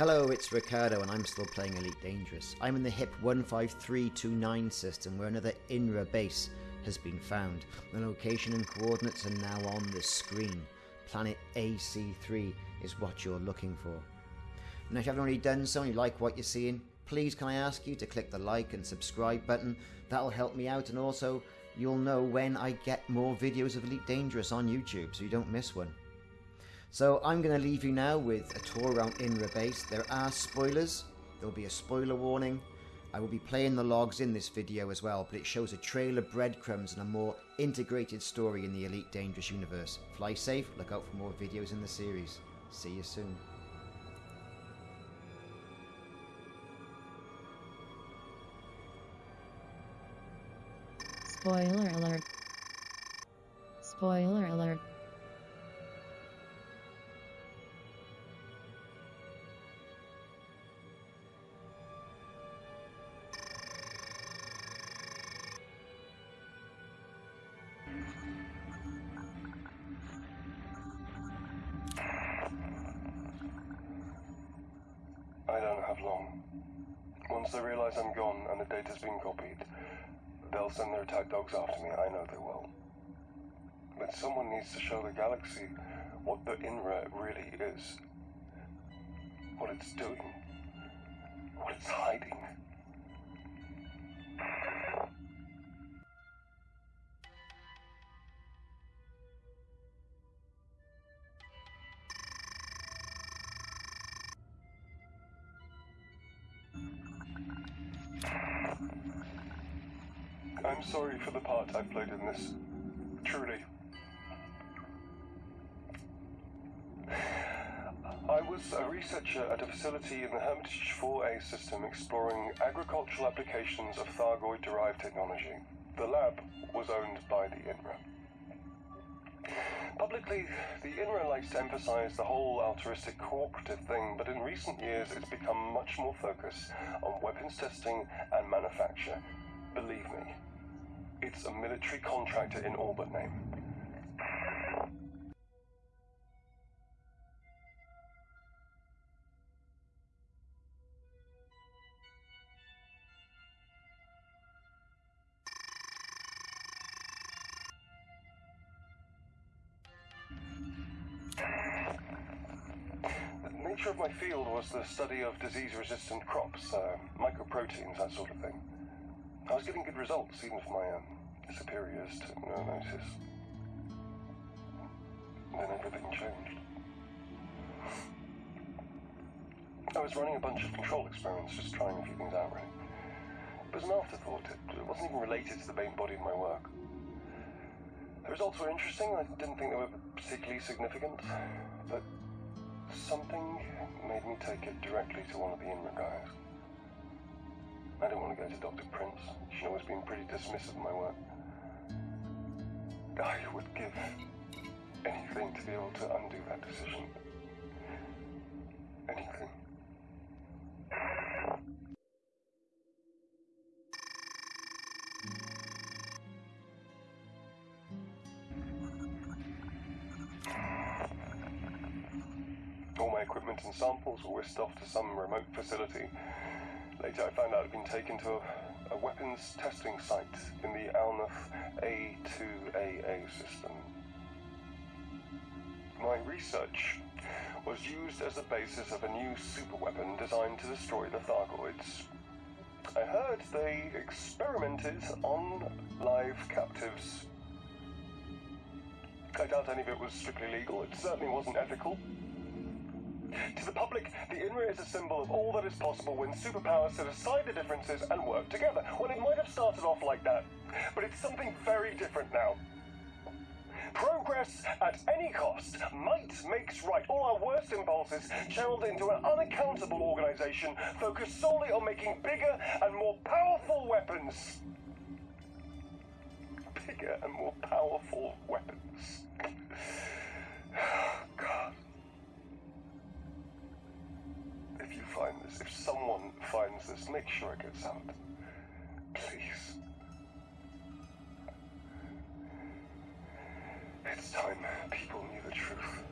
Hello, it's Ricardo and I'm still playing Elite Dangerous. I'm in the HIP 15329 system where another INRA base has been found. The location and coordinates are now on the screen. Planet AC3 is what you're looking for. Now if you haven't already done so and you like what you're seeing, please can I ask you to click the like and subscribe button. That'll help me out and also you'll know when I get more videos of Elite Dangerous on YouTube so you don't miss one. So I'm going to leave you now with a tour around INRA base. There are spoilers. There'll be a spoiler warning. I will be playing the logs in this video as well, but it shows a trail of breadcrumbs and a more integrated story in the Elite Dangerous universe. Fly safe, look out for more videos in the series. See you soon. Spoiler alert. Spoiler alert. I don't have long. Once they realize I'm gone and the data's been copied, they'll send their attack dogs after me. I know they will. But someone needs to show the galaxy what the INRA really is. What it's doing. What it's hiding. I'm sorry for the part I've played in this. Truly. I was a researcher at a facility in the Hermitage 4A system exploring agricultural applications of Thargoid derived technology. The lab was owned by the INRA. Publicly, the INRA likes to emphasize the whole altruistic cooperative thing, but in recent years it's become much more focused on weapons testing and manufacture. Believe me, it's a military contractor in all but name. The nature of my field was the study of disease-resistant crops, uh, mycoproteins, that sort of thing. I was getting good results, even if my um, superiors took no notice. Then everything changed. I was running a bunch of control experiments, just trying a few things out, really. It was an afterthought. It, wasn't even related to the main body of my work. The results were interesting. I didn't think they were particularly significant, but something made me take it directly to one of the INRA guys. I don't want to go to Dr. Prince. She'd always been pretty dismissive of my work. I would give anything to be able to undo that decision. Anything. All my equipment and samples were whisked off to some remote facility. Later, I found out I'd been taken to a, a weapons testing site in the Alnath A2AA system. My research was used as the basis of a new superweapon designed to destroy the Thargoids. I heard they experimented on live captives. I doubt any of it was strictly legal. It certainly wasn't ethical. To the public, the INRA is a symbol of all that is possible when superpowers set aside the differences and work together. Well, it might have started off like that, but it's something very different now. Progress at any cost. Might makes right. All our worst impulses channeled into an unaccountable organization focused solely on making bigger and more powerful weapons. Bigger and more powerful weapons. Make sure it gets out. Please. It's time people knew the truth.